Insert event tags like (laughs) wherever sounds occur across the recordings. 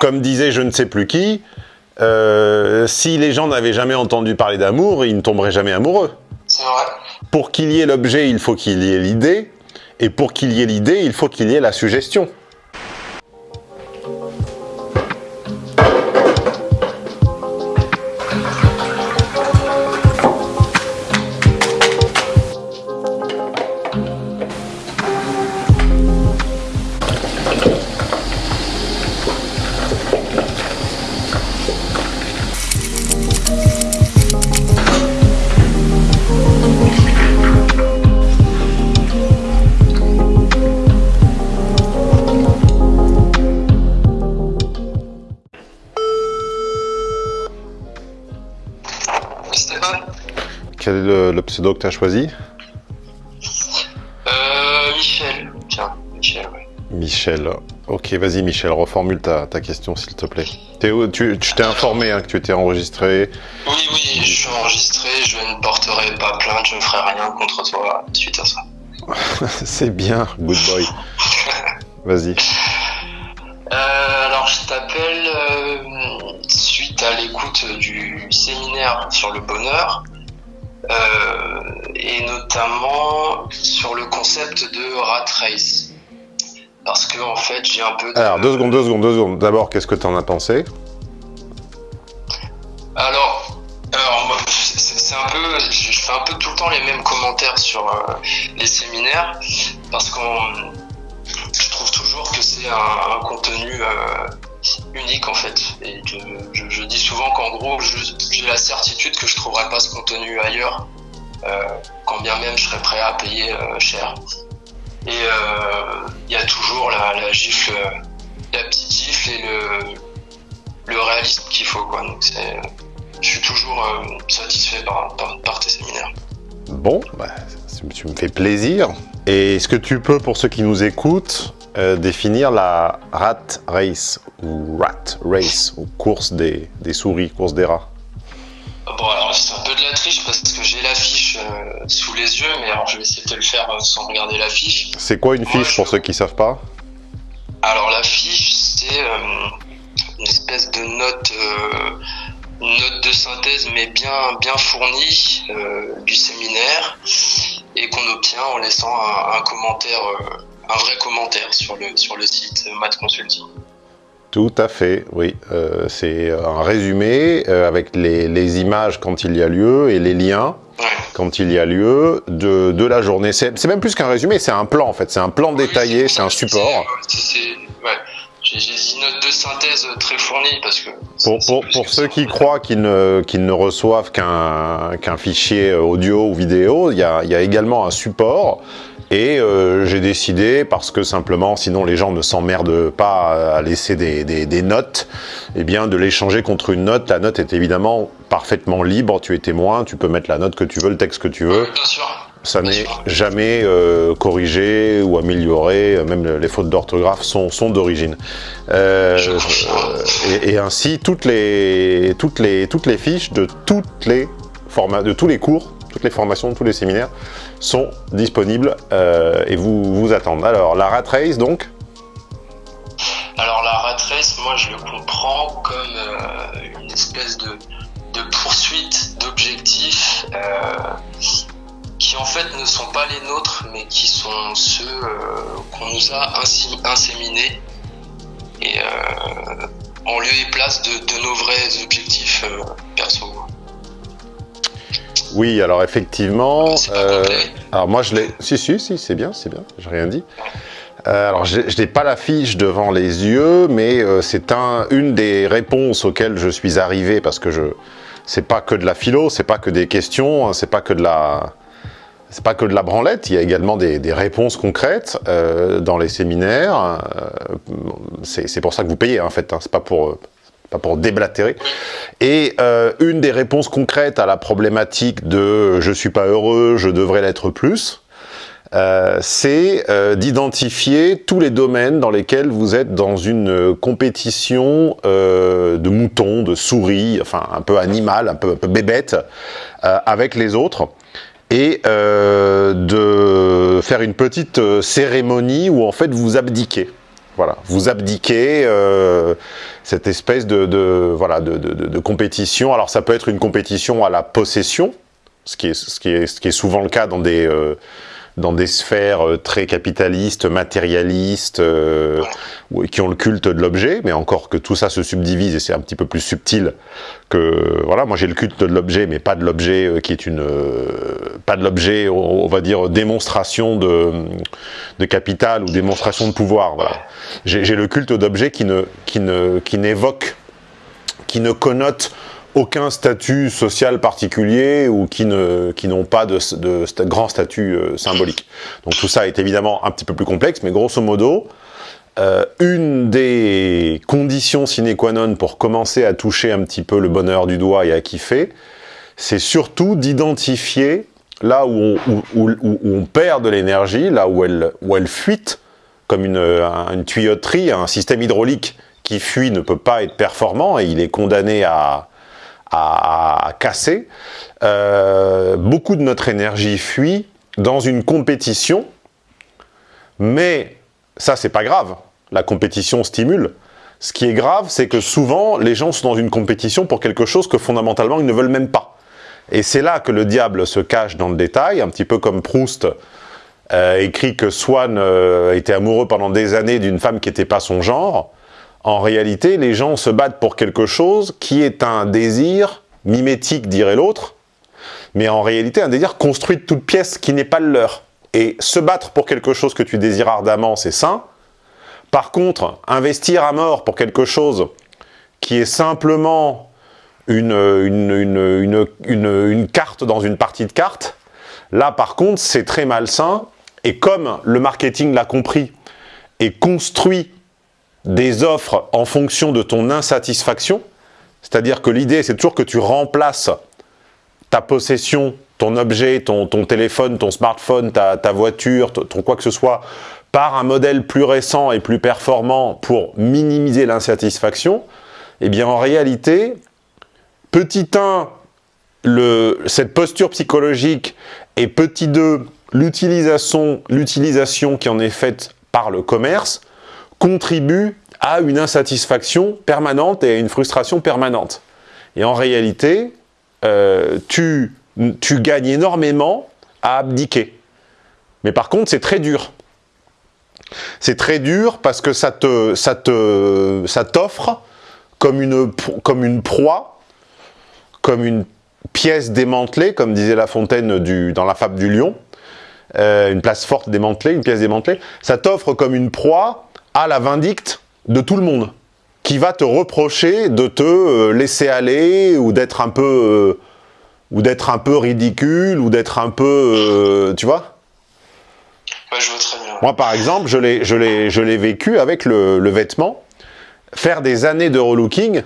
Comme disait je ne sais plus qui, euh, si les gens n'avaient jamais entendu parler d'amour, ils ne tomberaient jamais amoureux. C'est vrai. Pour qu'il y ait l'objet, il faut qu'il y ait l'idée, et pour qu'il y ait l'idée, il faut qu'il y ait la suggestion. Pseudo que tu as choisi Euh, Michel. Tiens, Michel, ouais. Michel. Ok, vas-y Michel, reformule ta, ta question s'il te plaît. Tu t'es informé hein, que tu étais enregistré. Oui, oui, je suis enregistré, je ne porterai pas plainte, je ne ferai rien contre toi suite à ça. (laughs) C'est bien, good boy. (laughs) Vas-y. Euh, alors, je t'appelle euh, suite à l'écoute du séminaire sur le bonheur et notamment sur le concept de rat race. Parce que, en fait, j'ai un peu de... Alors, deux secondes, deux secondes, deux secondes. D'abord, qu'est-ce que tu en as pensé? Alors, c'est un peu, je je fais un peu tout le temps les mêmes commentaires sur euh, les séminaires parce qu'on, je trouve toujours que c'est un, un contenu euh, unique en fait. Et je, dis souvent qu'en gros, j'ai la certitude que je trouverai pas ce contenu ailleurs, euh, quand bien même je serais prêt à payer euh, cher. Et euh, il y a toujours la, gifle, la petite gifle et le, le réalisme qu'il faut quoi. Donc je suis toujours satisfait par, par, tes séminaires. Bon, bah, tu me fais plaisir. Et est-ce que tu peux, pour ceux qui nous écoutent, euh, définir la rat race ou rat race ou course des, des souris, course des rats Bon, alors c'est un peu de la triche parce que j'ai l'affiche euh, sous les yeux, mais alors je vais essayer de te le faire euh, sans regarder l'affiche. C'est quoi une Moi, fiche je- pour ceux qui savent pas? Alors l'affiche, c'est euh, une espèce de note, note de synthèse, mais bien, bien fournie du séminaire et qu'on obtient en laissant un, un commentaire, un vrai commentaire sur le, sur le site euh, Math Consulting. Tout à fait, oui. Euh, c'est un résumé euh, avec les, les images quand il y a lieu et les liens Ouais. quand il y a lieu de, de la journée. C'est même plus qu'un résumé, c'est un plan en fait. C'est un plan détaillé, c'est un support. ouais. J'ai une note de synthèse très fournie parce que. Pour, pour, pour que ceux qui croient qu'ils ne, qu'ils ne reçoivent qu'un qu'un fichier audio ou vidéo, il y a, il y a également un support. Et euh, j'ai décidé, parce que simplement, sinon les gens ne s'emmerdent pas à laisser des, des, des notes, eh bien de l'échanger contre une note. La note est évidemment parfaitement libre, tu es témoin, tu peux mettre la note que tu veux, le texte que tu veux. Bien sûr. Ça n'est jamais euh, corrigé ou amélioré, même les fautes d'orthographe sont, sont d'origine. Euh, euh, et, et ainsi, toutes les, toutes, les, toutes les fiches de, toutes les formats, de tous les cours, toutes les formations, tous les séminaires sont disponibles euh, et vous vous attendent. Alors, la rat race, donc Alors la rat race, moi je le comprends comme euh, une espèce de, de poursuite d'objectifs euh, qui en fait ne sont pas les nôtres, mais qui sont ceux qu'on nous a inséminés et en lieu et place de, de nos vrais objectifs perso. Oui, alors effectivement... Pas euh, Alors moi je l'ai... Si, si, si, c'est bien, c'est bien, j'ai rien dit. Euh, alors je n'ai pas la fiche devant les yeux, mais euh, c'est un, une des réponses auxquelles je suis arrivé, parce que je... C'est pas que de la philo, c'est pas que des questions, hein, c'est pas que de la... C'est pas que de la branlette, il y a également des, des réponses concrètes dans les séminaires. C'est c'est pour ça que vous payez, en fait, hein, c'est pas pour... euh, pas pour déblatérer. Et euh, une des réponses concrètes à la problématique de « je suis pas heureux, je devrais l'être plus euh, c'est euh, d'identifier tous les domaines dans lesquels vous êtes dans une euh, compétition euh, de moutons, de souris, enfin un peu animal, un peu, un peu bébête, euh, avec les autres, et euh, de faire une petite euh, cérémonie où en fait vous abdiquez. Voilà, vous abdiquez euh, cette espèce de, voilà de, de, de, compétition. Alors ça peut être une compétition à la possession, ce qui est, ce qui est, ce qui est souvent le cas dans des, euh, dans des sphères euh, très capitalistes, matérialistes, euh, qui ont le culte de l'objet, mais encore que tout ça se subdivise et c'est un petit peu plus subtil que voilà. Moi j'ai le culte de l'objet, mais pas de l'objet euh, qui est une, pas de l'objet, on va dire démonstration de, de capital ou démonstration de pouvoir. Voilà. J'ai le culte d'objet qui ne, qui ne, qui n'évoque, qui ne connote aucun statut social particulier ou qui n'ont qui pas de, de, grand statut euh, symbolique. Donc tout ça est évidemment un petit peu plus complexe, mais grosso modo, euh, une des conditions sine qua non pour commencer à toucher un petit peu le bonheur du doigt et à kiffer, c'est surtout d'identifier là où on, où, où on, perd de l'énergie, là où elle, où elle fuite, comme une, une tuyauterie, un système hydraulique qui fuit ne peut pas être performant et il est condamné à, à, casser. Euh, beaucoup de notre énergie fuit dans une compétition, mais ça c'est pas grave, la compétition stimule. Ce qui est grave, c'est que souvent, les gens sont dans une compétition pour quelque chose que fondamentalement, ils ne veulent même pas. Et c'est là que le diable se cache dans le détail, un petit peu comme Proust euh, écrit que Swann euh, était amoureux pendant des années d'une femme qui n'était pas son genre. En réalité, les gens se battent pour quelque chose qui est un désir mimétique, dirait l'autre, mais en réalité un désir construit de toute pièce qui n'est pas le leur. Et se battre pour quelque chose que tu désires ardemment, c'est sain. Par contre, investir à mort pour quelque chose qui est simplement une, carte dans une partie de cartes, là par contre c'est très malsain, et comme le marketing l'a compris, et construit des offres en fonction de ton insatisfaction, c'est-à-dire que l'idée c'est toujours que tu remplaces ta possession, ton objet, ton, téléphone, ton smartphone, ta, voiture, ton quoi que ce soit, par un modèle plus récent et plus performant pour minimiser l'insatisfaction, eh bien en réalité, petit 1, le, cette posture psychologique et petit 2, l'utilisation qui en est faite par le commerce, contribue à une insatisfaction permanente et à une frustration permanente. Et en réalité, euh, tu, tu gagnes énormément à abdiquer. Mais par contre, c'est très dur. C'est très dur parce que ça te, ça te, ça t'offre comme une, comme une proie, comme une pièce démantelée, comme disait La Fontaine dans la fable du lion, euh, une place forte démantelée, une pièce démantelée. Ça t'offre comme une proie à la vindicte de tout le monde, qui va te reprocher de te euh, laisser aller ou d'être un peu, euh, ou d'être un peu ridicule ou d'être un peu, euh, tu vois? Ouais, je vois très bien. Moi, par exemple, je l'ai, je l'ai, je l'ai vécu avec le, le, vêtement. Faire des années de relooking,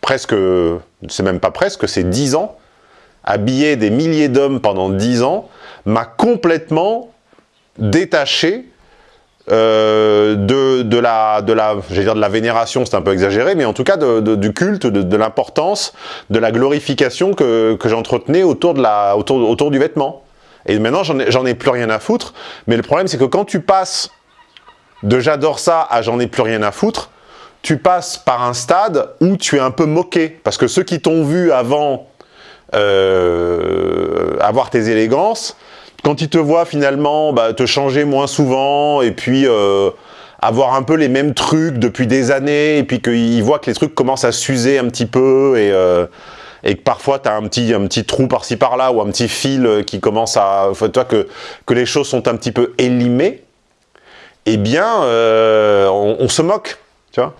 presque, c'est même pas presque, c'est 10 ans, habiller des milliers d'hommes pendant 10 ans, m'a complètement détaché euh, de, de, la, de la, dire de la vénération, c'est un peu exagéré, mais en tout cas de, du culte, de, l'importance, de la glorification que, que j'entretenais autour, autour, autour du vêtement. Et maintenant, j'en ai, ai plus rien à foutre. Mais le problème, c'est que quand tu passes de j'adore ça à j'en ai plus rien à foutre, tu passes par un stade où tu es un peu moqué. Parce que ceux qui t'ont vu avant euh, avoir tes élégances, quand ils te voient finalement bah, te changer moins souvent et puis euh, avoir un peu les mêmes trucs depuis des années et puis qu'ils voient que les trucs commencent à s'user un petit peu et... Euh, que parfois tu as un petit, un petit trou par-ci par-là ou un petit fil qui commence à... toi que, que les choses sont un petit peu élimées, eh bien, euh, on, on, se moque, tu vois.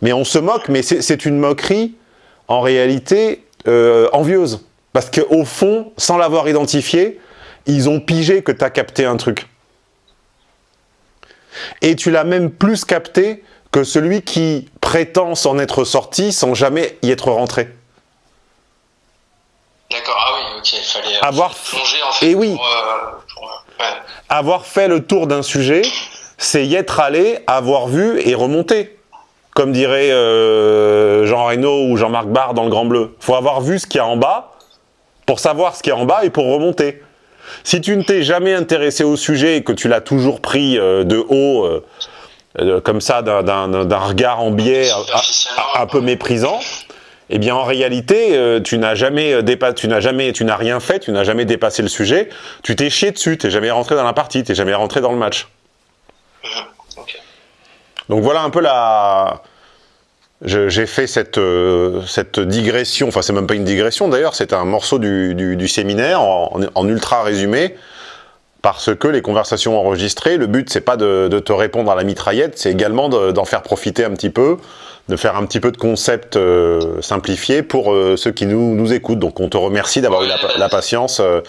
Mais on se moque, mais c'est une moquerie, en réalité, euh, envieuse. Parce qu'au fond, sans l'avoir identifié, ils ont pigé que tu as capté un truc. Et tu l'as même plus capté que celui qui prétend s'en être sorti sans jamais y être rentré. D'accord, ah oui, ok, il fallait avoir plonger en fait. Et oui, pour, euh, pour, ouais. avoir fait le tour d'un sujet, c'est y être allé, avoir vu et remonter. Comme dirait euh, Jean Reno ou Jean-Marc Barr dans Le Grand Bleu. faut avoir vu ce qu'il y a en bas pour savoir ce qu'il y a en bas et pour remonter. Si tu ne t'es jamais intéressé au sujet et que tu l'as toujours pris euh, de haut, euh, euh, comme ça, d'un regard en biais un, peu méprisant, eh bien en réalité, euh, tu n'as jamais tu n'as jamais, tu n'as rien fait, tu n'as jamais dépassé le sujet, tu t'es chié dessus, tu n'es jamais rentré dans la partie, tu n'es jamais rentré dans le match. Mmh, Donc voilà un peu la, j'ai fait cette, euh, cette digression, enfin c'est même pas une digression d'ailleurs, c'est un morceau du, du, séminaire en, en, ultra résumé, parce que les conversations enregistrées, le but c'est pas de, de, te répondre à la mitraillette, c'est également d'en faire profiter un petit peu, de faire un petit peu de concept euh, simplifié pour euh, ceux qui nous, nous écoutent. Donc on te remercie d'avoir eu la, la patience. ouais,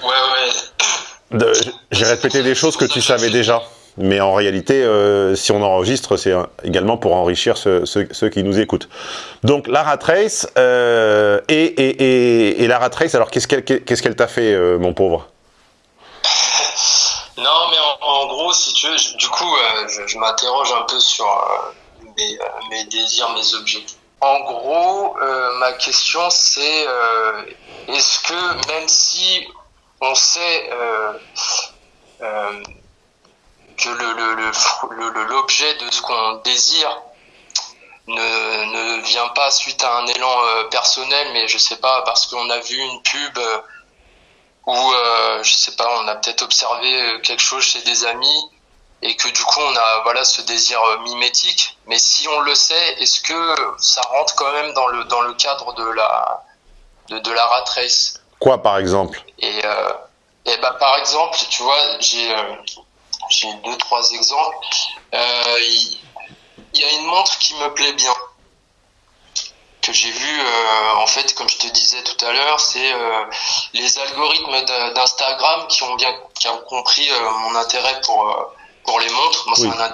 ouais. J'ai répété des choses que tu savais déjà. Mais en réalité, euh, si on enregistre, c'est également pour enrichir ceux, qui nous écoutent. Donc la rat race, euh, et, et, et, la rat alors qu'est-ce qu'elle t'a fait, euh, mon pauvre? (laughs) Non, mais en, gros, si tu veux, du coup, je, m'interroge un peu sur mes, désirs, mes objectifs. En gros, ma question c'est, est-ce que même si on sait que l'objet de ce qu'on désire ne, ne, vient pas suite à un élan euh, personnel, mais je sais pas, parce qu'on a vu une pub euh, ou euh, je sais pas, on a peut-être observé quelque chose chez des amis et que du coup on a voilà ce désir mimétique. Mais si on le sait, est-ce que ça rentre quand même dans le dans le cadre de la de, de la rat race? Quoi par exemple? Et, et bah, par exemple, tu vois, j'ai j'ai deux, trois exemples. Il euh, y, a une montre qui me plaît bien que j'ai vu, euh, en fait, comme je te disais tout à l'heure, c'est euh, les algorithmes d'Instagram qui ont bien qui ont compris mon intérêt pour pour les montres.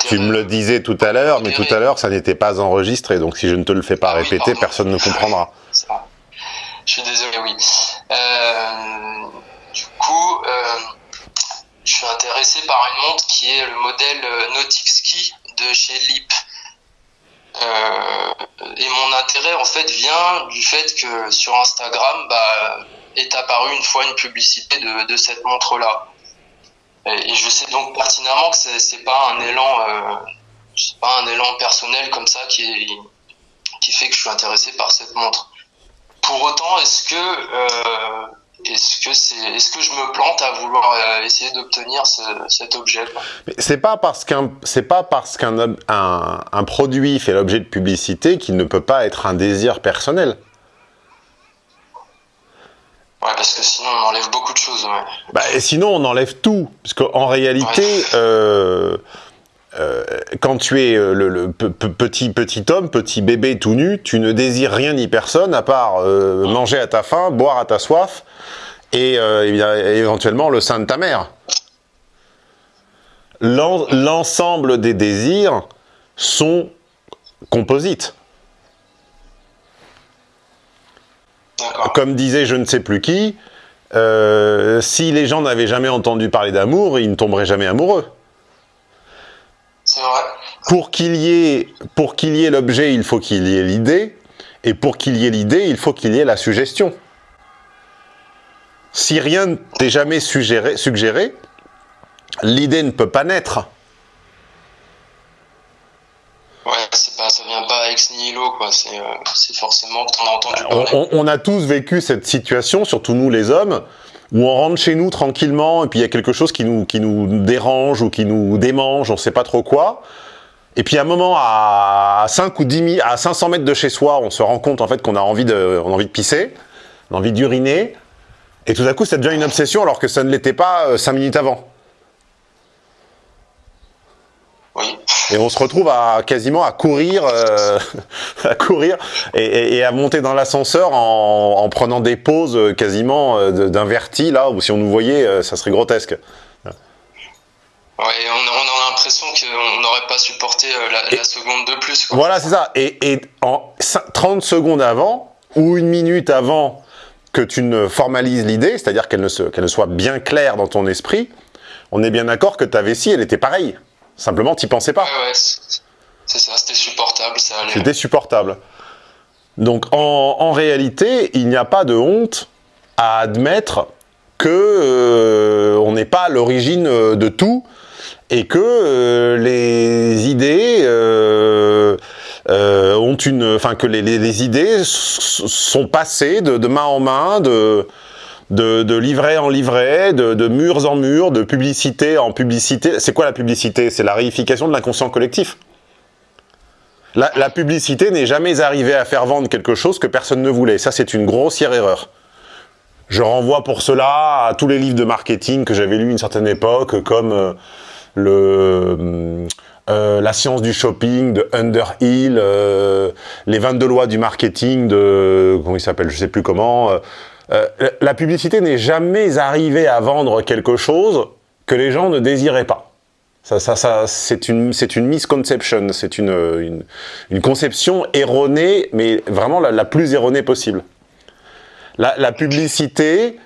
tu me le disais tout à l'heure, mais tout à l'heure, ça n'était pas enregistré, donc si je ne te le fais pas ah répéter, personne ne comprendra. (laughs) Je suis désolé, oui. du coup, je suis intéressé par une montre qui est le modèle euh, Nautic Ski de chez Lip. Euh, et mon intérêt en fait vient du fait que sur Instagram bah, est apparue une fois une publicité de, cette montre là. Et, je sais donc pertinemment que c'est pas un élan, euh, pas un élan personnel comme ça qui, qui fait que je suis intéressé par cette montre. Pour autant, est-ce que est-ce que c'est est-ce que je me plante à vouloir euh, essayer d'obtenir cet objet c'est pas parce qu'un c'est pas parce qu'un un, produit fait l'objet de publicité qu'il ne peut pas être un désir personnel. Ouais, parce que sinon on enlève beaucoup de choses. Bah, et sinon on enlève tout, parce qu'en réalité. Euh, euh, quand tu es le, petit petit homme, petit bébé tout nu, tu ne désires rien ni personne à part manger à ta faim, boire à ta soif et euh, éventuellement le sein de ta mère. L'ensemble des désirs sont composites. Comme disait je ne sais plus qui, euh, si les gens n'avaient jamais entendu parler d'amour, ils ne tomberaient jamais amoureux. C'est vrai. Pour qu'il y ait, pour qu'il y ait l'objet, il faut qu'il y ait l'idée, et pour qu'il y ait l'idée, il faut qu'il y ait la suggestion. Si rien ne t'est jamais suggéré, suggéré l'idée ne peut pas naître. Ouais, pas, ça vient pas ex nihilo, quoi. C'est euh, forcément que t'en as entendu parler. On, a tous vécu cette situation, surtout nous les hommes, où on rentre chez nous tranquillement, et puis il y a quelque chose qui nous, qui nous dérange ou qui nous démange, on sait pas trop quoi. Et puis à un moment, à 5 ou 10 000, à 500 mètres de chez soi, on se rend compte en fait qu'on a envie de, on a envie de pisser, on a envie d'uriner, et tout à coup, ça devient une obsession alors que ça ne l'était pas euh, cinq minutes avant. Oui. Et on se retrouve à quasiment à courir, euh, (laughs) à courir et, à monter dans l'ascenseur en, prenant des pauses euh, quasiment d'un verti là où si on nous voyait, ça serait grotesque. Ouais, on, a l'impression qu'on n'aurait pas supporté la, seconde de plus. Voilà, c'est ça. Et, et en 30 secondes avant ou une minute avant que tu ne formalises l'idée, c'est-à-dire qu'elle ne, ne soit bien claire dans ton esprit, on est bien d'accord que ta vessie, elle était pareille. Simplement, tu pensais pas. Ouais, ouais, c'est ça, c'était supportable, ça allait. C'était supportable. Donc, en, réalité, il n'y a pas de honte à admettre que euh, on n'est pas à l'origine euh, de tout et que euh, les idées euh, ont une, enfin que les, les, les idées sont passées de, de, main en main, de, de, livret en livret, de, murs en murs, de publicité en publicité. C'est quoi la publicité? C'est la réification de l'inconscient collectif. La, publicité n'est jamais arrivée à faire vendre quelque chose que personne ne voulait. Ça, c'est une grossière erreur. Je renvoie pour cela à tous les livres de marketing que j'avais lus une certaine époque, comme euh, le, euh, La science du shopping de Underhill, euh, les 22 lois du marketing de... comment il s'appelle Je sais plus comment. Euh, la publicité n'est jamais arrivée à vendre quelque chose que les gens ne désiraient pas. Ça, ça, c'est une, une misconception, c'est une, une, conception erronée, mais vraiment la, plus erronée possible. La publicité,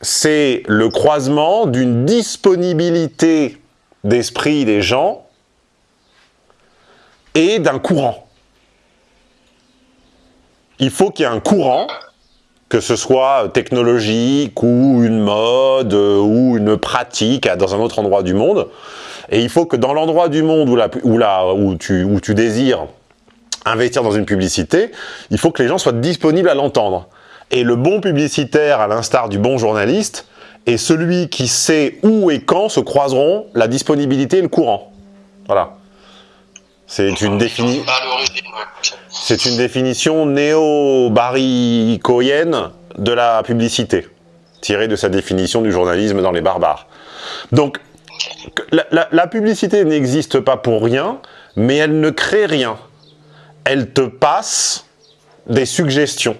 c'est le croisement d'une disponibilité d'esprit des gens et d'un courant. Il faut qu'il y ait un courant, que ce soit technologique ou une mode ou une pratique dans un autre endroit du monde. Et il faut que dans l'endroit du monde où, tu, tu désires investir dans une publicité, il faut que les gens soient disponibles à l'entendre. Et le bon publicitaire, à l'instar du bon journaliste, est celui qui sait où et quand se croiseront la disponibilité et le courant. Voilà. C'est une, défini... C'est une définition néo-baricoïenne de la publicité, tirée de sa définition du journalisme dans les barbares. Donc, la, la, la publicité n'existe pas pour rien, mais elle ne crée rien. Elle te passe des suggestions.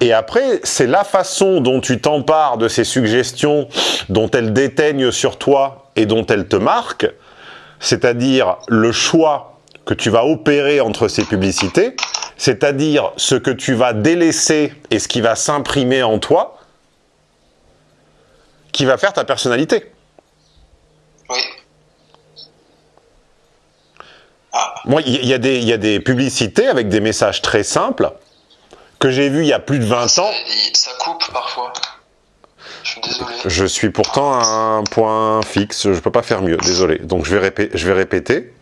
Et après, c'est la façon dont tu t'empares de ces suggestions, dont elles déteignent sur toi et dont elles te marquent, c'est-à-dire le choix que tu vas opérer entre ces publicités, c'est-à-dire ce que tu vas délaisser et ce qui va s'imprimer en toi, qui va faire ta personnalité. Oui. Ah. Moi, il y, y, y, a des publicités avec des messages très simples que j'ai vu il y a plus de 20 ça, ans. Ça coupe parfois. Je suis pourtant un point fixe, je peux pas faire mieux, désolé. Donc je vais, répéter.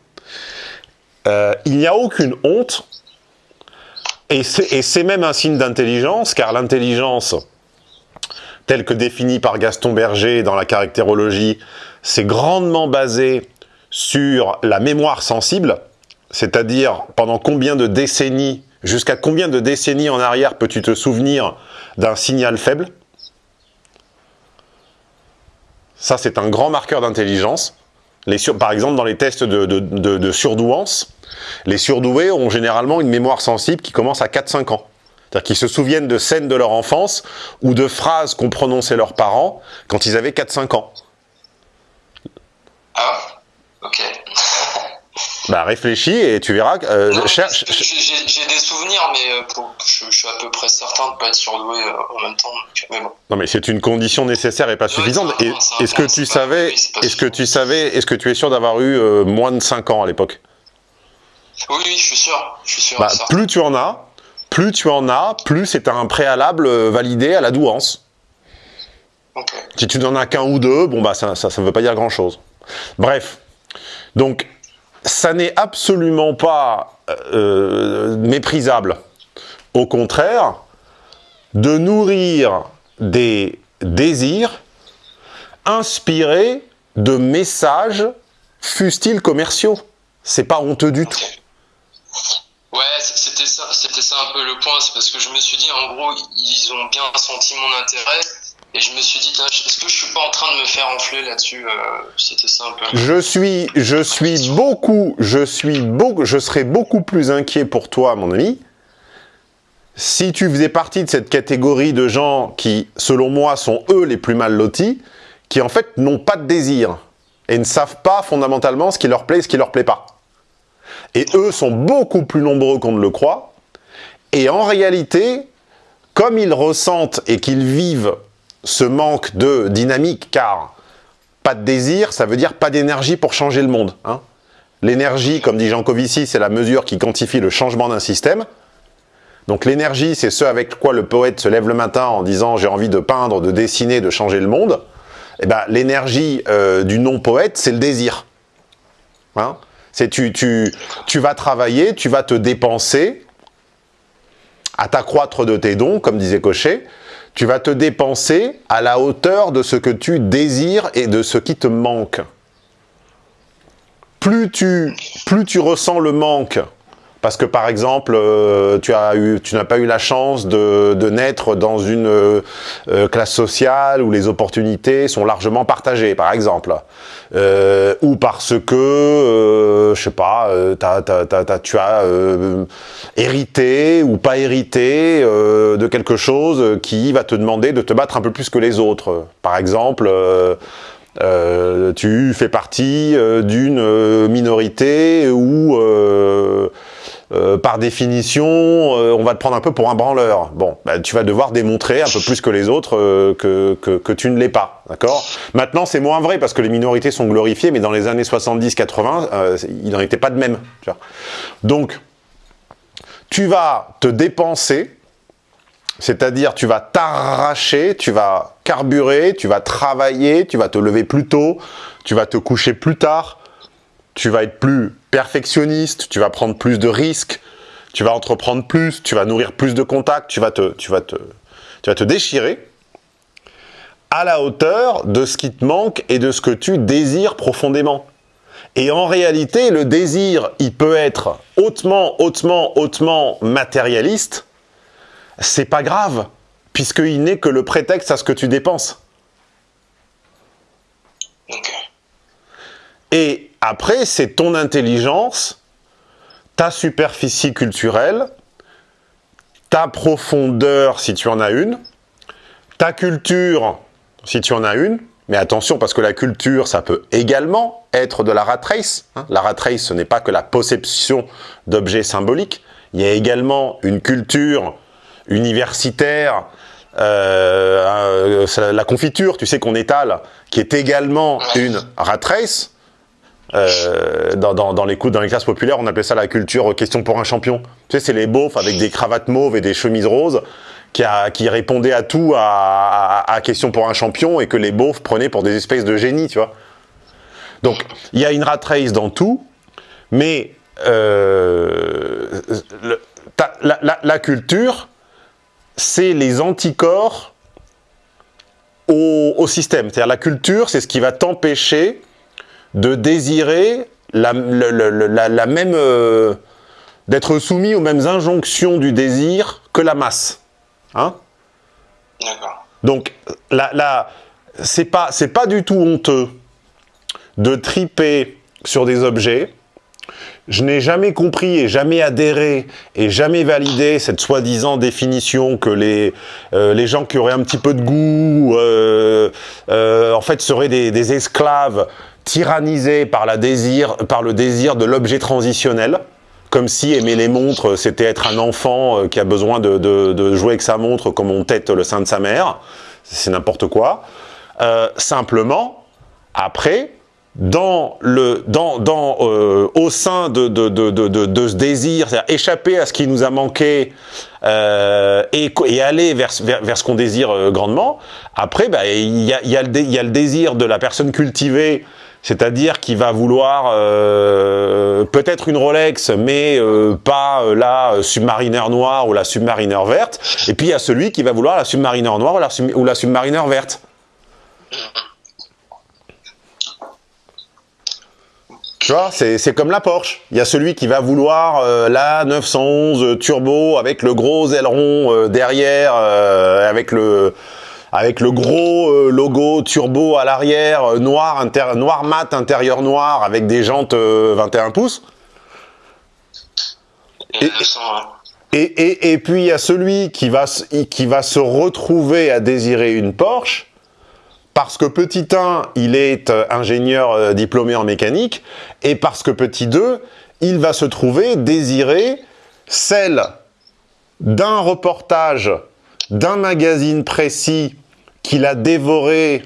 Euh, il n'y a aucune honte, et c'est même un signe d'intelligence, car l'intelligence, telle que définie par Gaston Berger dans la caractérologie, c'est grandement basé sur la mémoire sensible, c'est-à-dire pendant combien de décennies Jusqu'à combien de décennies en arrière peux-tu te souvenir d'un signal faible? Ça, c'est un grand marqueur d'intelligence. Par exemple, dans les tests de, surdouance, les surdoués ont généralement une mémoire sensible qui commence à 4-5 ans. C'est-à-dire qu'ils se souviennent de scènes de leur enfance ou de phrases qu'ont prononcées leurs parents quand ils avaient 4-5 ans. Ah, ok. Bah réfléchis et tu verras. Euh, cherche. J'ai des souvenirs, mais euh, pour, je, je, suis à peu près certain de ne pas être surdoué euh, en même temps. Donc, mais bon. Non, mais c'est une condition nécessaire et pas suffisante. Est-ce que tu savais, est-ce que tu savais, est-ce que tu es sûr d'avoir eu euh, moins de 5 ans à l'époque? Oui, oui, je suis sûr. Je suis sûr bah, plus tu en as, plus tu en as, plus c'est un préalable validé à la douance. Okay. Si tu n'en as qu'un ou deux, bon bah ça, ça, ça veut pas dire grand-chose. Bref, donc ça n'est absolument pas euh, méprisable. Au contraire, de nourrir des désirs inspirés de messages, fussent-ils commerciaux. C'est pas honteux du tout. Ouais, c'était ça, c'était ça un peu le point, c'est parce que je me suis dit, en gros, ils ont bien senti mon intérêt, et je me suis dit, est-ce que je suis pas en train de me faire enfler là-dessus euh, C'était ça. Je beaucoup, je suis beaucoup, je serais beaucoup plus inquiet pour toi, mon ami, si tu faisais partie de cette catégorie de gens qui, selon moi, sont eux les plus mal lotis, qui en fait n'ont pas de désir et ne savent pas fondamentalement ce qui leur plaît et ce qui leur plaît pas. Et eux sont beaucoup plus nombreux qu'on ne le croit. Et en réalité, comme ils ressentent et qu'ils vivent ce manque de dynamique, car pas de désir, ça veut dire pas d'énergie pour changer le monde. Hein L'énergie, comme dit Jean Covici, c'est la mesure qui quantifie le changement d'un système. Donc l'énergie, c'est ce avec quoi le poète se lève le matin en disant « j'ai envie de peindre, de dessiner, de changer le monde ». eh ben, l'énergie euh, du non-poète, c'est le désir. Hein c'est tu, tu, tu vas travailler, tu vas te dépenser à t'accroître de tes dons, comme disait Cochet, tu vas te dépenser à la hauteur de ce que tu désires et de ce qui te manque. Plus tu, ressens le manque, parce que par exemple, euh, tu as eu, tu n'as pas eu la chance de, de naître dans une euh, classe sociale où les opportunités sont largement partagées, par exemple, euh, ou parce que, euh, je sais pas, t'as, tu as hérité ou pas hérité de quelque chose qui va te demander de te battre un peu plus que les autres. Par exemple. Euh, tu fais partie d'une minorité où euh, par définition, euh, on va te prendre un peu pour un branleur. Bon, bah, tu vas devoir démontrer un peu plus que les autres euh, que, que, tu ne l'es pas, d'accord? Maintenant, c'est moins vrai parce que les minorités sont glorifiées, mais dans les années 70-80, il n'en était pas de même. Donc, tu vas te dépenser, c'est-à-dire tu vas t'arracher, tu vas carburer, tu vas travailler, tu vas te lever plus tôt, tu vas te coucher plus tard, tu vas être plus perfectionniste, tu vas prendre plus de risques, tu vas entreprendre plus, tu vas nourrir plus de contacts, tu vas te, tu vas te, tu vas te déchirer à la hauteur de ce qui te manque et de ce que tu désires profondément. Et en réalité, le désir, il peut être hautement, hautement, hautement matérialiste. C'est pas grave, puisqu'il n'est que le prétexte à ce que tu dépenses. Et après, c'est ton intelligence, ta superficie culturelle, ta profondeur, si tu en as une, ta culture, si tu en as une, mais attention, parce que la culture, ça peut également être de la rat race. Hein. La rat race, ce n'est pas que la possession d'objets symboliques. Il y a également une culture universitaire, euh, euh, la confiture, tu sais, qu'on étale, qui est également une rat race. Euh, dans, les coups, dans les classes populaires, on appelait ça la culture question pour un champion. Tu sais, c'est les beaufs avec des cravates mauves et des chemises roses qui, qui répondaient à tout à, à, question pour un champion et que les beaufs prenaient pour des espèces de génies, tu vois. Donc, il y a une rat race dans tout, mais euh, la culture, c'est les anticorps au, au système. C'est-à-dire la culture, c'est ce qui va t'empêcher de désirer la, la, la, la même... Euh, d'être soumis aux mêmes injonctions du désir que la masse. Hein D'accord. Donc, là, là c'est pas, pas du tout honteux de triper sur des objets. Je n'ai jamais compris et jamais adhéré et jamais validé cette soi-disant définition que les, euh, les gens qui auraient un petit peu de goût, euh, euh, en fait, seraient des, des esclaves tyrannisé par, la désir, par le désir de l'objet transitionnel, comme si aimer les montres, c'était être un enfant euh, qui a besoin de, de, jouer avec sa montre comme on tête le sein de sa mère. C'est n'importe quoi. Euh, simplement, après, dans le, dans, dans, euh, au sein de, de, de, de, ce désir, c'est-à-dire échapper à ce qui nous a manqué et, aller vers, vers, vers ce qu'on désire grandement, après, bah, il y, a, y, y a le désir de la personne cultivée c'est-à-dire qu'il va vouloir euh, peut-être une Rolex, mais euh, pas euh, la Submariner noire ou la Submariner verte. Et puis il y a celui qui va vouloir la Submariner noire ou la, ou Submariner verte. Tu vois, c'est comme la Porsche. Il y a celui qui va vouloir la 911 turbo avec le gros aileron derrière, avec le avec le gros euh, logo turbo à l'arrière, euh, noir, noir mat, intérieur noir, avec des jantes 21 euh, pouces. Et, et, et, et, puis il y a celui qui va, qui va se retrouver à désirer une Porsche, parce que petit 1, il est ingénieur diplômé en mécanique, et parce que petit 2, il va se trouver désirer celle d'un reportage d'un magazine précis qu'il a dévoré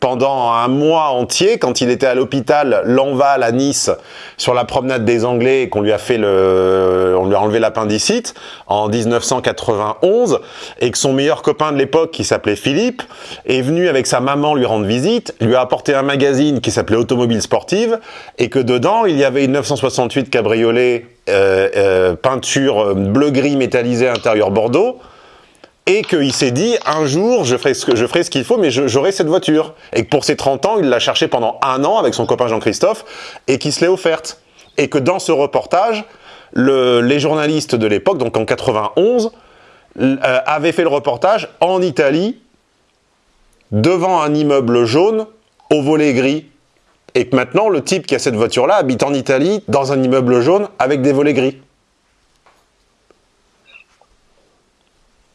pendant un mois entier, quand il était à l'hôpital L'Enval à Nice, sur la promenade des Anglais, qu'on lui a fait le, on lui a enlevé l'appendicite en 1991 et que son meilleur copain de l'époque, qui s'appelait Philippe, est venu avec sa maman lui rendre visite, lui a apporté un magazine qui s'appelait Automobile Sportive et que dedans, il y avait une 968 cabriolet euh, euh, peinture bleu-gris métallisé intérieur Bordeaux et qu'il s'est dit un jour je ferai ce que je ferai ce qu'il faut mais j'aurai cette voiture. Et que pour ses 30 ans il l'a cherché pendant un an avec son copain Jean-Christophe et qu'il se l'est offerte. Et que dans ce reportage le, les journalistes de l'époque donc en 91 euh, avaient fait le reportage en Italie devant un immeuble jaune au volet gris. Et que maintenant le type qui a cette voiture là habite en Italie dans un immeuble jaune avec des volets gris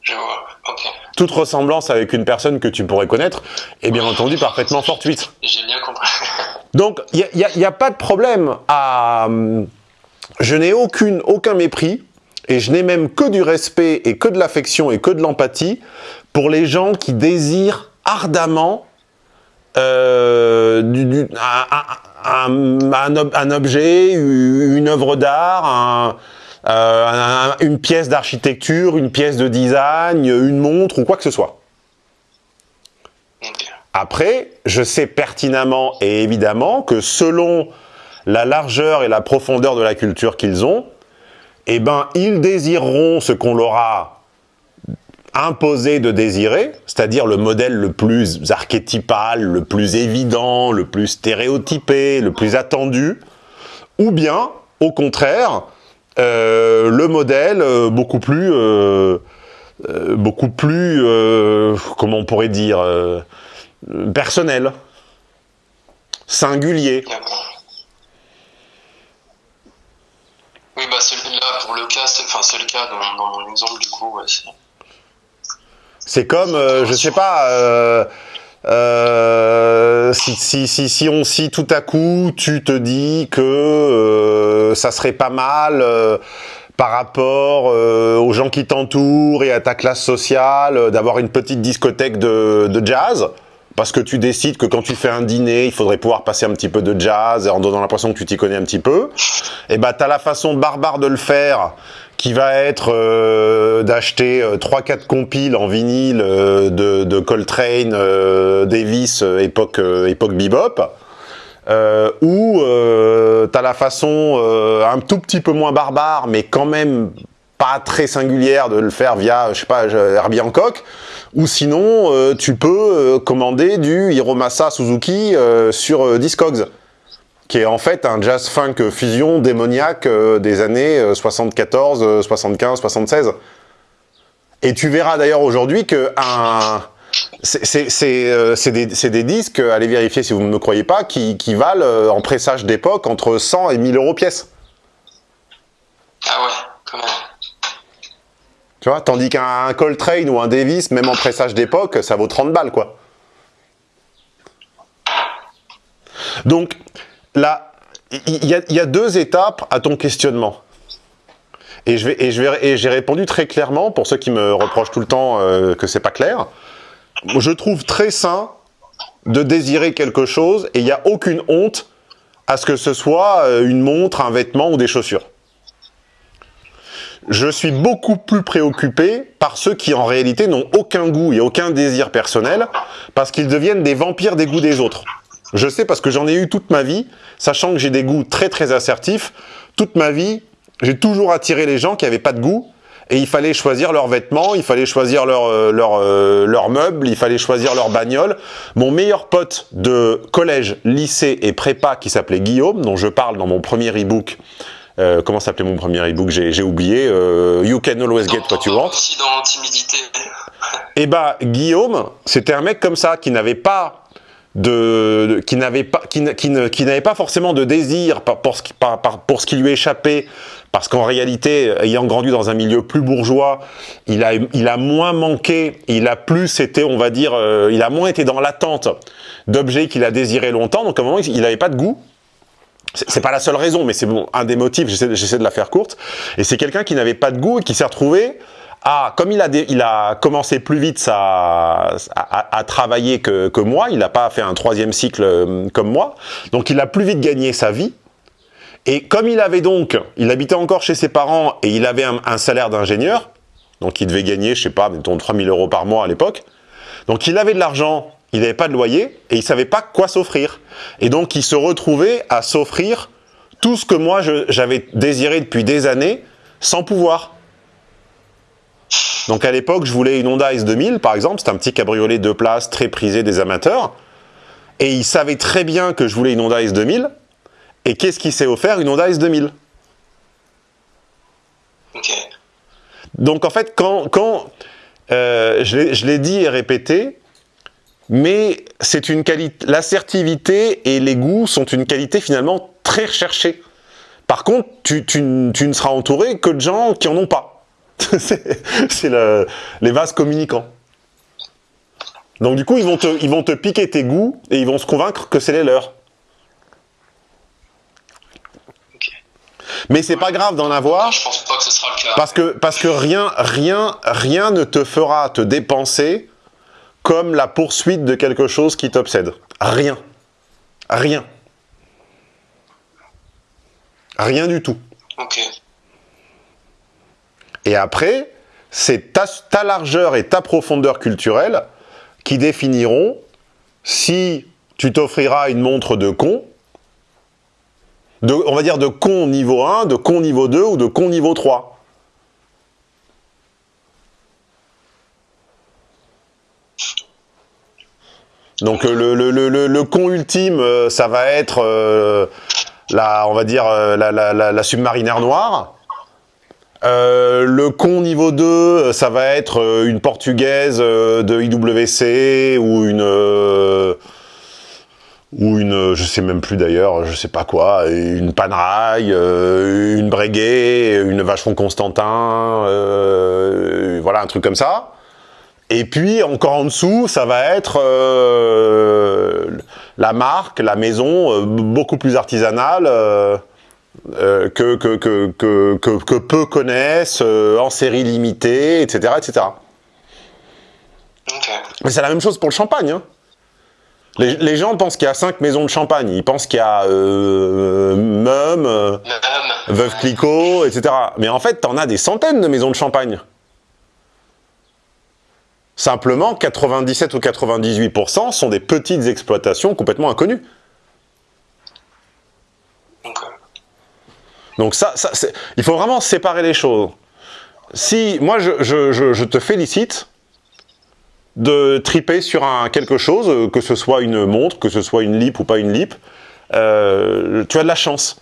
Je vois, ok. Toute ressemblance avec une personne que tu pourrais connaître est bien entendu parfaitement fortuite. J'ai bien compris. (laughs) Donc, il n'y a, pas de problème à... Hum, je n'ai aucune, aucun mépris, et je n'ai même que du respect et que de l'affection et que de l'empathie pour les gens qui désirent ardemment euh, du, du, un, un, un, un, objet, une œuvre d'art, un, euh, une pièce d'architecture, une pièce de design, une montre ou quoi que ce soit. Après, je sais pertinemment et évidemment que selon la largeur et la profondeur de la culture qu'ils ont, eh ben, ils désireront ce qu'on leur a imposé de désirer, c'est-à-dire le modèle le plus archétypal, le plus évident, le plus stéréotypé, le plus attendu, ou bien, au contraire, le modèle euh, beaucoup plus, euh, euh beaucoup plus, euh, comment on pourrait dire, personnel, singulier. Oui, bah là, pour le cas, c'est enfin, le cas dans, dans, mon exemple, du coup, ouais, c'est comme, je sais pas, euh, si, si, si, on si tout à coup tu te dis que euh, ça serait pas mal euh, par rapport aux gens qui t'entourent et à ta classe sociale d'avoir une petite discothèque de, jazz? Parce que tu décides que quand tu fais un dîner il faudrait pouvoir passer un petit peu de jazz en donnant l'impression que tu t'y connais un petit peu. Et bah t'as la façon barbare de le faire qui va être euh, d'acheter euh, 3-4 compiles en vinyle euh, de, de, Coltrane, euh, Davis, euh, époque, époque bebop, ou tu as la façon un tout petit peu moins barbare, mais quand même pas très singulière de le faire via, je sais pas, Herbie Hancock, ou sinon tu peux commander du Hiromasa Suzuki sur Discogs qui est en fait un jazz funk fusion démoniaque euh, des années 74, 75, 76. Et tu verras d'ailleurs aujourd'hui que un... c'est euh, des, des, disques, allez vérifier si vous ne me croyez pas, qui, qui valent euh, en pressage d'époque entre 100 et 1000 euros pièce. Ah ouais, quand même. Tu vois, tandis qu'un Coltrane ou un Davis, même en pressage d'époque, ça vaut 30 balles, quoi. Donc, là, il y, a deux étapes à ton questionnement. Et j'ai répondu très clairement pour ceux qui me reprochent tout le temps euh, que c'est pas clair. Je trouve très sain de désirer quelque chose et il n'y a aucune honte à ce que ce soit euh, une montre, un vêtement ou des chaussures. Je suis beaucoup plus préoccupé par ceux qui en réalité n'ont aucun goût et aucun désir personnel parce qu'ils deviennent des vampires des goûts des autres. Je sais parce que j'en ai eu toute ma vie, sachant que j'ai des goûts très très assertifs. Toute ma vie, j'ai toujours attiré les gens qui n'avaient pas de goût et il fallait choisir leurs vêtements, il fallait choisir leurs euh, leur, euh, leur meubles, il fallait choisir leur bagnole. Mon meilleur pote de collège, lycée et prépa qui s'appelait Guillaume, dont je parle dans mon premier e-book, euh, comment s'appelait mon premier e-book? J'ai oublié. Euh, you can always get what you want. Aussi dans timidité. Et eh bah Guillaume, c'était un mec comme ça qui n'avait pas de, de, qui n'avait pas qui, qui, n'avait pas forcément de désir pour, pour, ce qui, par, pour ce qui lui échappait. Parce qu'en réalité ayant grandi dans un milieu plus bourgeois il a il a moins manqué il a plus été on va dire euh, il a moins été dans l'attente d'objets qu'il a désiré longtemps. Donc à un moment il n'avait pas de goût. C'est pas la seule raison mais c'est bon un des motifs j'essaie de la faire courte. Et c'est quelqu'un qui n'avait pas de goût et qui s'est retrouvé ah, comme il a, a commencé plus vite à, travailler que, moi, il n'a pas fait un troisième cycle euh, comme moi, donc il a plus vite gagné sa vie, Et comme il avait donc, il habitait encore chez ses parents et il avait un, salaire d'ingénieur, donc il devait gagner, je sais pas, mettons 3000 euros par mois à l'époque, donc il avait de l'argent, il n'avait pas de loyer et il savait pas quoi s'offrir. Et donc il se retrouvait à s'offrir tout ce que moi j'avais désiré depuis des années sans pouvoir. Donc à l'époque, je voulais une Honda S2000 par exemple, c'est un petit cabriolet deux places très prisé des amateurs. Et il savait très bien que je voulais une Honda S2000. Et qu'est-ce qu'il s'est offert? Une Honda S2000. Donc en fait, quand, quand euh, je l'ai dit et répété, mais c'est une qualité, l'assertivité et les goûts sont une qualité finalement très recherchée. Par contre, tu, tu, tu, ne seras entouré que de gens qui en ont pas. (laughs) c'est les vases communicants. Donc du coup, ils vont, te, ils vont te piquer tes goûts et ils vont se convaincre que c'est les leurs. Mais c'est pas grave d'en avoir. Je pense pas que ce sera le cas. Parce que, parce que rien, rien, rien ne te fera te dépenser comme la poursuite de quelque chose qui t'obsède. Rien. Rien. Rien du tout. Ok. Et après, c'est ta, largeur et ta profondeur culturelle qui définiront si tu t'offriras une montre de con, on va dire de con niveau 1, de con niveau 2 ou de con niveau 3. Donc le, le, le, le, con ultime, euh, ça va être euh, la, on va dire euh, la, la, submarinaire noire. Le con niveau 2, ça va être une portugaise de IWC ou une ou une, je sais même plus d'ailleurs, je sais pas quoi, une Panerai, une Breguet, une Vachon Constantin, voilà un truc comme ça. Et puis, encore en dessous, ça va être euh, la marque, la maison, euh, beaucoup plus artisanale, euh, que, que, que, que, peu connaissent, en série limitée, etc. etc. Mais c'est la même chose pour le champagne. Hein. Les, gens pensent qu'il y a cinq maisons de champagne. Ils pensent qu'il y a Mum, Veuve Clicquot, etc. Mais en fait, t'en as des centaines de maisons de champagne. Simplement, 97 ou 98% sont des petites exploitations complètement inconnues. Donc ça, ça il faut vraiment séparer les choses. Si, moi, je, te félicite de triper sur un, quelque chose, que ce soit une montre, que ce soit une lip ou pas une lip, euh, tu as de la chance.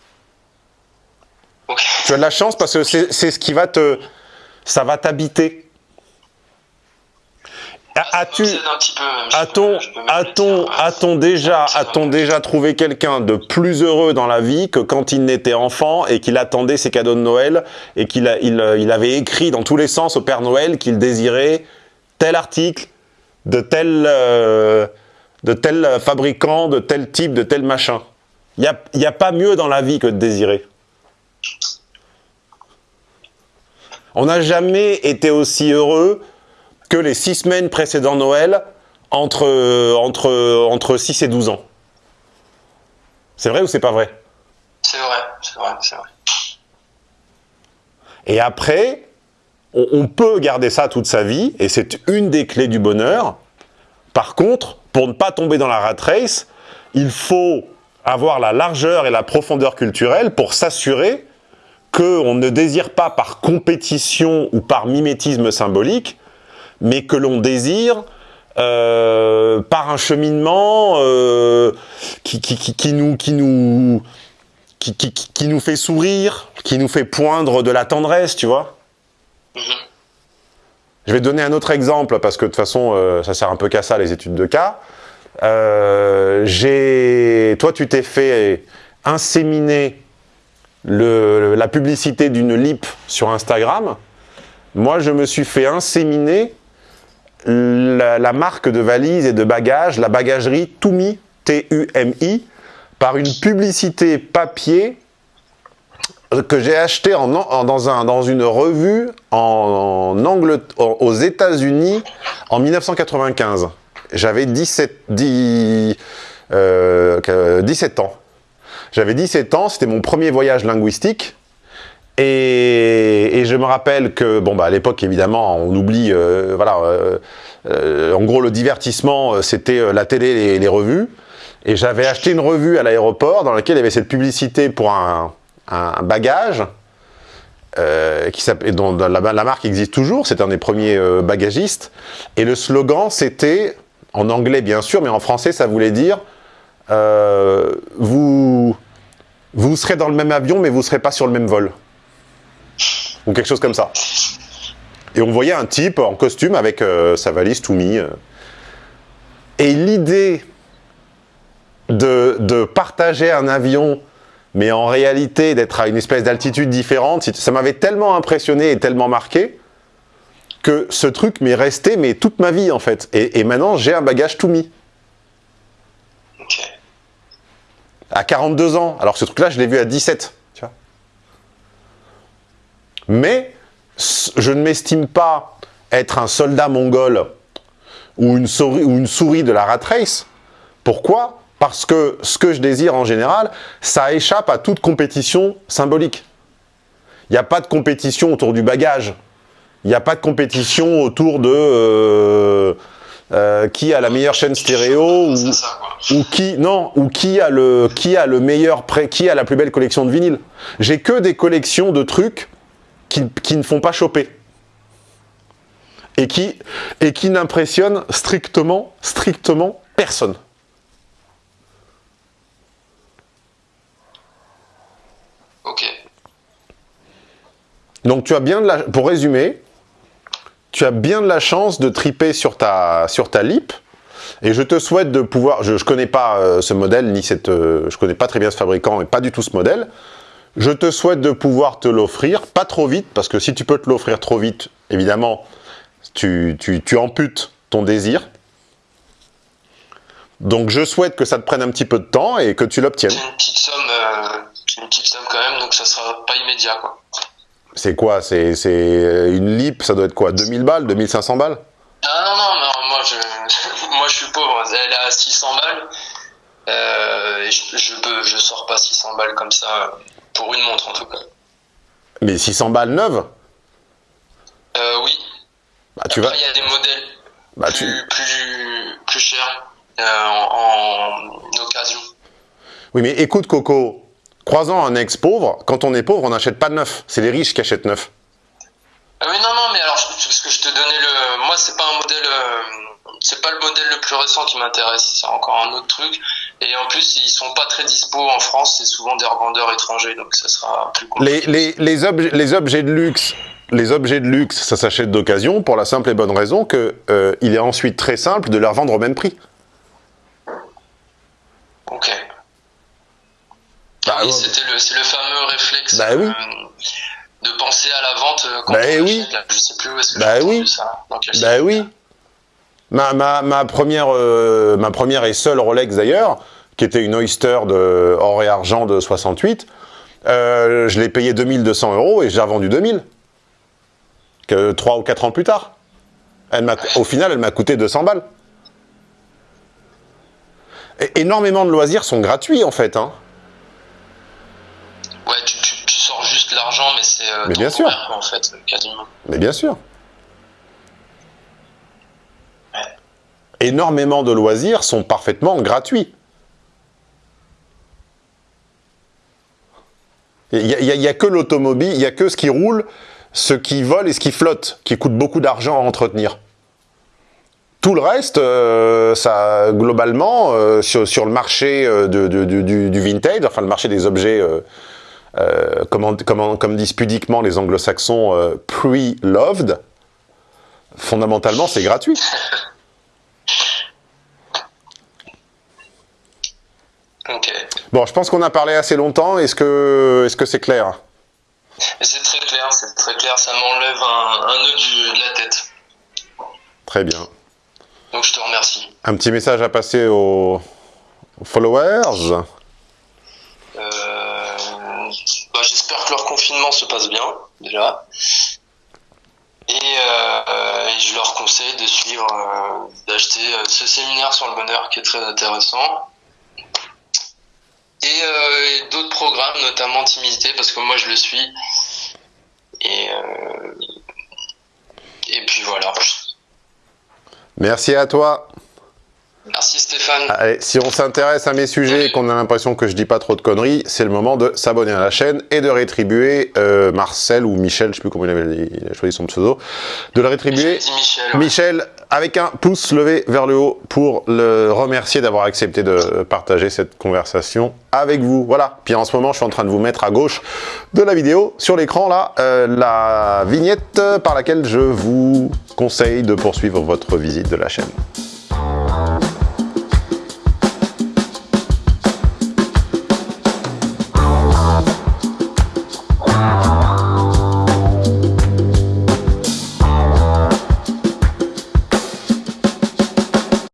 Tu as de la chance parce que c'est ce qui va te... ça va t'habiter As-tu, a-t-on, déjà, a-t-on déjà trouvé quelqu'un de plus heureux dans la vie que quand il n'était enfant et qu'il attendait ses cadeaux de Noël et qu'il il, avait écrit dans tous les sens au Père Noël qu'il désirait tel article de tel, euh, de tel fabricant, de tel type, de tel machin? Il n'y a, y a pas mieux dans la vie que de désirer. On n'a jamais été aussi heureux que les six semaines précédant Noël entre, entre, entre 6 et 12 ans. C'est vrai ou c'est pas vrai? C'est vrai, c'est vrai, c'est vrai. Et après, on, peut garder ça toute sa vie, et c'est une des clés du bonheur. Par contre, pour ne pas tomber dans la rat race, il faut avoir la largeur et la profondeur culturelle pour s'assurer qu'on ne désire pas par compétition ou par mimétisme symbolique mais que l'on désire euh, par un cheminement euh, qui, qui, qui, qui, nous, qui, nous, qui, qui, qui, nous fait sourire, qui nous fait poindre de la tendresse, tu vois. -hmm. Je vais donner un autre exemple, parce que de toute façon, euh, ça sert un peu qu'à ça, les études de cas. J'ai, toi, tu t'es fait inséminer le, la publicité d'une lip sur Instagram. Moi, je me suis fait inséminer la, marque de valises et de bagages, la bagagerie Tumi, T-U-M-I, par une publicité papier que j'ai acheté en, dans, un, dans une revue en, aux États-Unis en 1995. J'avais 17, 17 ans. J'avais 17 ans, c'était mon premier voyage linguistique. Et, je me rappelle que, bon, bah, à l'époque, évidemment, on oublie, euh, voilà, euh, euh, en gros, le divertissement, c'était la télé et les revues. Et j'avais acheté une revue à l'aéroport dans laquelle il y avait cette publicité pour un, bagage, qui dont la, marque existe toujours, c'était un des premiers bagagistes. Et le slogan, c'était, en anglais bien sûr, mais en français, ça voulait dire vous, vous serez dans le même avion, mais vous ne serez pas sur le même vol ou quelque chose comme ça. Et on voyait un type en costume avec euh, sa valise tout mis. Euh. Et l'idée de, partager un avion, mais en réalité d'être à une espèce d'altitude différente, ça m'avait tellement impressionné et tellement marqué que ce truc m'est resté mais toute ma vie en fait. Et, maintenant j'ai un bagage tout mis. À 42 ans. Alors ce truc-là, je l'ai vu à 17 mais je ne m'estime pas être un soldat mongol ou une, souris, ou une souris de la rat race. Pourquoi? Parce que ce que je désire en général, ça échappe à toute compétition symbolique. Il n'y a pas de compétition autour du bagage. Il n'y a pas de compétition autour de euh, euh, qui a la meilleure chaîne stéréo ou, qui non ou qui a le qui a le meilleur prêt, qui a la plus belle collection de vinyle. J'ai que des collections de trucs qui, ne font pas choper. Et qui, et qui n'impressionnent strictement, strictement personne. Ok. Donc tu as bien de la... Pour résumer, tu as bien de la chance de triper sur ta, sur ta lip, et je te souhaite de pouvoir... Je ne connais pas euh, ce modèle, ni cette... Euh, je connais pas très bien ce fabricant, et pas du tout ce modèle, je te souhaite de pouvoir te l'offrir, pas trop vite, parce que si tu peux te l'offrir trop vite, évidemment, tu, tu, amputes ton désir. Donc je souhaite que ça te prenne un petit peu de temps et que tu l'obtiennes. C'est une petite somme, euh, une petite somme quand même, donc ça sera pas immédiat quoi. C'est quoi? C'est une lip, ça doit être quoi? 2000 balles? 2500 balles? Ah non, non, non moi, je, (laughs) moi je suis pauvre, elle est à 600 balles. Euh, et je, je, je sors pas 600 balles comme ça pour une montre en tout cas. Mais 600 balles neuves euh, Oui. Bah, tu vas... il y a des modèles bah, plus, plus, chers euh, en, occasion. Oui, mais écoute Coco, croisant un ex pauvre, quand on est pauvre, on n'achète pas de neuf. C'est les riches qui achètent neuf. Ah oui, non, non, mais alors, parce que je te donnais le... Moi, c'est pas un modèle... Euh, c'est pas le modèle le plus récent qui m'intéresse, c'est encore un autre truc. Et en plus, ils sont pas très dispo en France, c'est souvent des revendeurs étrangers, donc ça sera plus compliqué. Les, les, objets, les objets de luxe, les objets de luxe, ça s'achète d'occasion pour la simple et bonne raison que euh, il est ensuite très simple de les revendre au même prix. Ok. Bah, oui, c'est le fameux réflexe bah, oui. Euh, de penser à la vente euh, quand bah, on oui. Je sais plus où est-ce que bah, oui. ça. bah oui. Ma, ma, ma, première, euh, ma première et seule Rolex d'ailleurs, qui était une Oyster de or et argent de 68, euh, je l'ai payé 2200 euros et j'ai revendu 2000. Que 3 ou 4 ans plus tard. Elle au final, elle m'a coûté 200 balles. Et, énormément de loisirs sont gratuits en fait. Hein. Ouais, tu, sors juste l'argent, mais c'est euh, mais bien sûr. en fait, quasiment. Mais bien sûr. Énormément de loisirs sont parfaitement gratuits. Il n'y a, que l'automobile, il n'y a que ce qui roule, ce qui vole et ce qui flotte, qui coûte beaucoup d'argent à entretenir. Tout le reste, euh, ça, globalement, euh, sur, le marché euh, du, vintage, enfin le marché des objets, comme, comme, disent pudiquement les anglo-saxons, pre-loved, fondamentalement c'est gratuit. Bon, je pense qu'on a parlé assez longtemps. Est-ce que c'est -ce c'est clair? C'est très clair, c'est très clair. Ça m'enlève un, un, nœud de la tête. Très bien. Donc je te remercie. Un petit message à passer aux, followers? Euh, bah, J'espère que leur confinement se passe bien, déjà. Et, euh, je leur conseille de suivre, euh, d'acheter ce séminaire sur le bonheur qui est très intéressant et, d'autres programmes, notamment Timidité, parce que moi je le suis. Et, et puis voilà. Merci à toi. Merci Stéphane. Allez, si on s'intéresse à mes sujets et qu'on a l'impression que je dis pas trop de conneries, c'est le moment de s'abonner à la chaîne et de rétribuer euh, Marcel ou Michel, je sais plus comment il avait il a choisi son pseudo, de le rétribuer Michel, Michel, avec un pouce levé vers le haut pour le remercier d'avoir accepté de partager cette conversation avec vous. Voilà. Puis en ce moment, je suis en train de vous mettre à gauche de la vidéo, sur l'écran là, euh, la vignette par laquelle je vous conseille de poursuivre votre visite de la chaîne.